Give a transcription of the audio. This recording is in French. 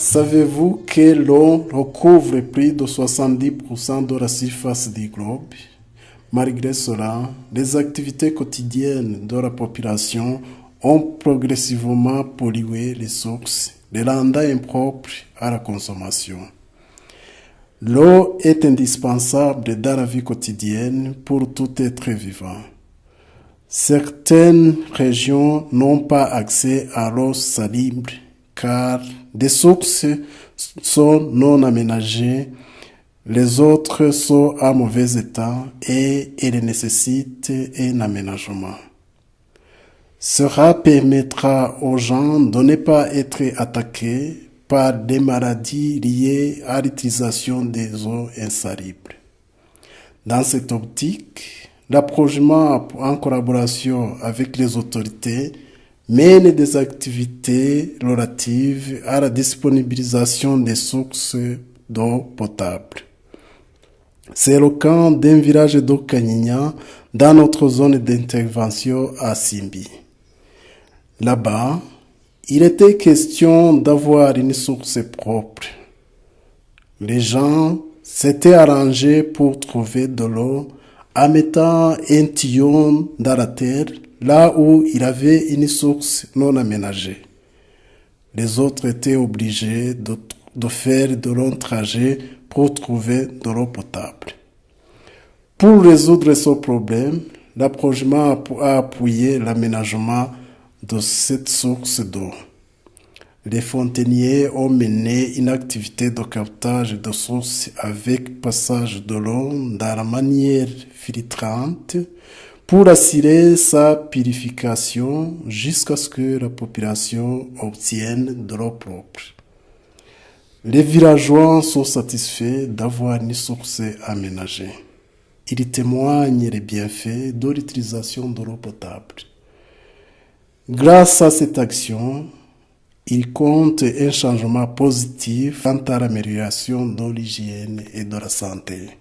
Savez-vous que l'eau recouvre plus de 70% de la surface du globe Malgré cela, les activités quotidiennes de la population ont progressivement pollué les sources, les rendant impropres à la consommation. L'eau est indispensable dans la vie quotidienne pour tout être vivant. Certaines régions n'ont pas accès à l'eau salible car des sources sont non aménagées, les autres sont en mauvais état et elles nécessitent un aménagement. Cela permettra aux gens de ne pas être attaqués par des maladies liées à l'utilisation des eaux insalibles. Dans cette optique, l'approchement en collaboration avec les autorités mène des activités relatives à la disponibilisation des sources d'eau potable. C'est le cas d'un village d'eau Kanyinya dans notre zone d'intervention à Simbi. Là-bas, il était question d'avoir une source propre. Les gens s'étaient arrangés pour trouver de l'eau en mettant un tuyau dans la terre là où il avait une source non aménagée. Les autres étaient obligés de, de faire de longs trajets pour trouver de l'eau potable. Pour résoudre ce problème, l'approchement a appuyé l'aménagement de cette source d'eau. Les fontainiers ont mené une activité de captage de sources avec passage de l'eau dans la manière filtrante pour assurer sa purification jusqu'à ce que la population obtienne de l'eau propre. Les villageois sont satisfaits d'avoir une source aménagée. Ils témoignent les bienfaits de l'utilisation de l'eau potable. Grâce à cette action, ils comptent un changement positif quant à l'amélioration de l'hygiène et de la santé.